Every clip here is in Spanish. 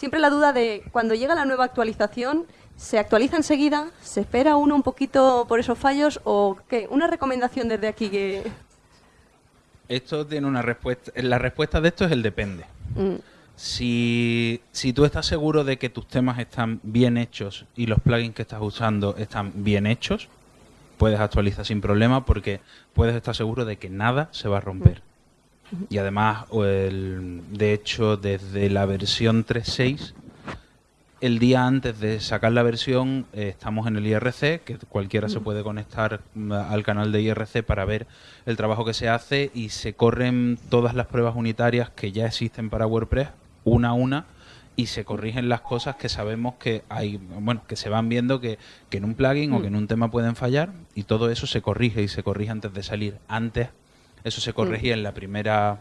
siempre la duda de cuando llega la nueva actualización, ¿se actualiza enseguida? ¿Se espera uno un poquito por esos fallos? ¿O qué? Una recomendación desde aquí que... Esto tiene una respuesta. La respuesta de esto es el depende. Mm, Si, si tú estás seguro de que tus temas están bien hechos y los plugins que estás usando están bien hechos, puedes actualizar sin problema porque puedes estar seguro de que nada se va a romper. Y además, el- de hecho, desde la versión 3.6, el día antes de sacar la versión, eh, estamos en el IRC, que cualquiera se puede conectar mm, al canal de IRC para ver el trabajo que se hace y se corren todas las pruebas unitarias que ya existen para WordPress, una a una, y se corrigen las cosas que sabemos que hay, bueno, que se van viendo que, que en un plugin o que en un tema pueden fallar, y todo eso se corrige y se corrige antes de salir. Antes, eso se corregía en la primera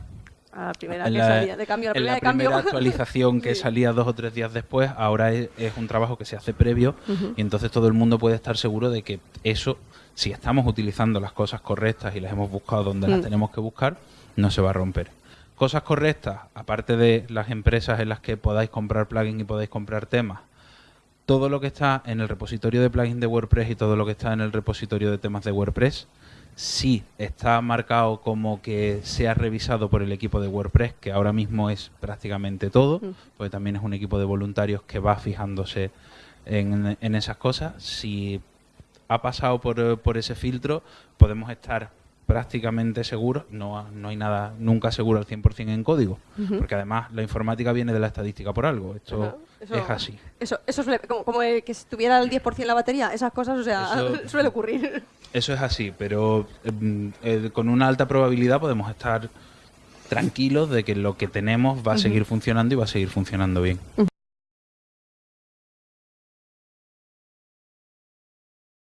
a la primera en que la, salía de cambio, a la en primera la de cambio. primera actualización que Sí. salía dos o tres días después, ahora es, es un trabajo que se hace previo y entonces todo el mundo puede estar seguro de que eso, si estamos utilizando las cosas correctas y las hemos buscado donde las Mm. tenemos que buscar, no se va a romper. Cosas correctas, aparte de las empresas en las que podáis comprar plugins y podáis comprar temas, todo lo que está en el repositorio de plugins de WordPress y todo lo que está en el repositorio de temas de WordPress, sí está marcado como que sea revisado por el equipo de WordPress, que ahora mismo es prácticamente todo, porque también es un equipo de voluntarios que va fijándose en, en esas cosas. Si ha pasado por, por ese filtro, podemos estar prácticamente seguros, no, no hay nada nunca seguro al 100% en código, porque además la informática viene de la estadística por algo, esto Ajá, eso- es así. Eso, eso suele, como, como que estuviera el 10% la batería, esas cosas, o sea, Eso- suele ocurrir. Eso es así, pero eh, con una alta probabilidad podemos estar tranquilos de que lo que tenemos va a seguir funcionando y va a seguir funcionando bien.